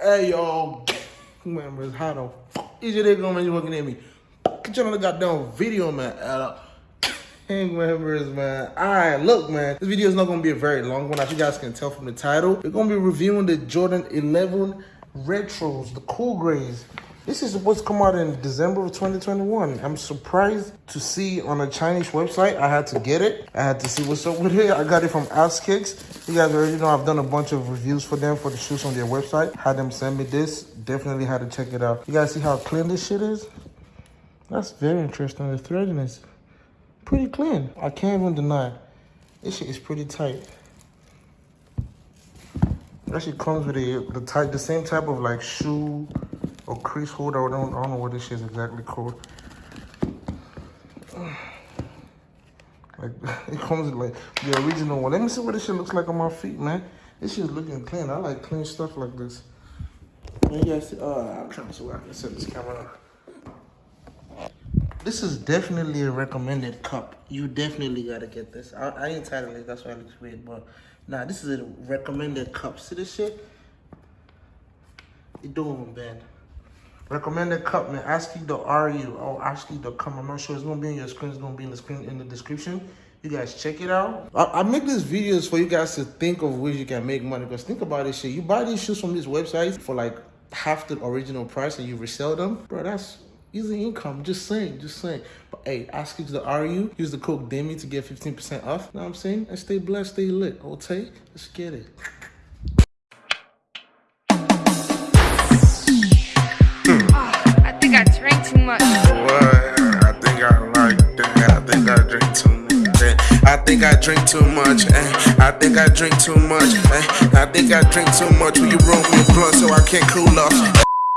Hey yo, members, how the fuck is your going, man? You looking at me? Get you on the goddamn video, man. Uh, Gang members, man. Alright, look, man. This video is not gonna be a very long one, as you guys can tell from the title. We're gonna be reviewing the Jordan 11 Retros, the cool grays. This is supposed to come out in December of 2021. I'm surprised to see on a Chinese website. I had to get it. I had to see what's up with it. I got it from ASKicks. You guys already know I've done a bunch of reviews for them for the shoes on their website. Had them send me this. Definitely had to check it out. You guys see how clean this shit is? That's very interesting. The threading is pretty clean. I can't even deny. This shit is pretty tight. Actually comes with a the type the same type of like shoe or crease holder. I don't, I don't know what this shit is exactly called. Like it comes like the original one. Let me see what this shit looks like on my feet, man. This shit's looking clean. I like clean stuff like this. See, uh, I'm trying to see where I can set this camera. This is definitely a recommended cup. You definitely gotta get this. I, I ain't titled it, that's why it looks weird, but nah, this is a recommended cup. See this shit? It don't even bend. Recommended cup, man. ASKicks the RU or ASKicks.com. I'm not sure. It's gonna be on your screen. It's gonna be in the screen in the description. You guys check it out. I, I make these videos for you guys to think of ways you can make money. Because think about this shit. You buy these shoes from these websites for like half the original price and you resell them, bro. That's easy income. Just saying, just saying. But hey, ask ASKicks the RU. Use the code DEMI to get 15% off. You know what I'm saying? And stay blessed, stay lit. Okay, let's get it. Think I drink too much. Eh. I think I drink too much. Eh. I think I drink too much. Will you roll me a blunt so I can't cool off?